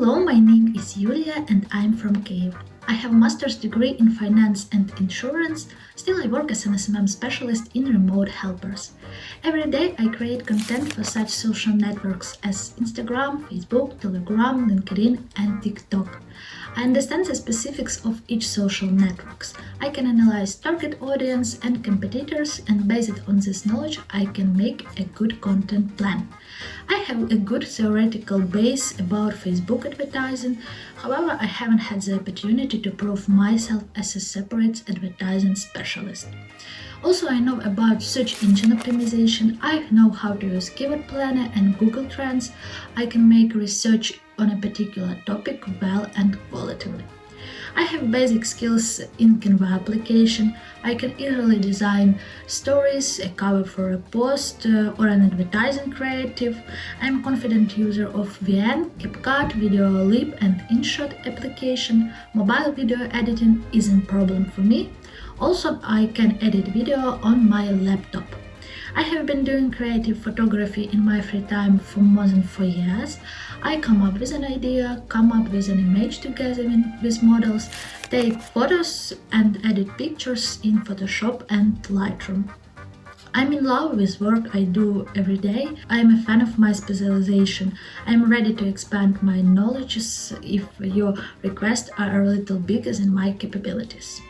Hello, my name is Yulia and I'm from Kiev. I have a master's degree in finance and insurance, still I work as an SMM specialist in remote helpers. Every day I create content for such social networks as Instagram, Facebook, Telegram, LinkedIn and TikTok. I understand the specifics of each social networks. I can analyze target audience and competitors and based on this knowledge I can make a good content plan. I have a good theoretical base about Facebook advertising, however I haven't had the opportunity to prove myself as a separate advertising specialist. Also, I know about search engine optimization, I know how to use Keyword Planner and Google Trends, I can make research on a particular topic well and qualitatively. I have basic skills in Canva application. I can easily design stories, a cover for a post uh, or an advertising creative. I'm a confident user of VN, CapCut, Videoleap and InShot application. Mobile video editing isn't problem for me. Also, I can edit video on my laptop. I have been doing creative photography in my free time for more than 4 years. I come up with an idea, come up with an image together with models, take photos and edit pictures in Photoshop and Lightroom. I'm in love with work I do every day. I'm a fan of my specialization. I'm ready to expand my knowledge if your requests are a little bigger than my capabilities.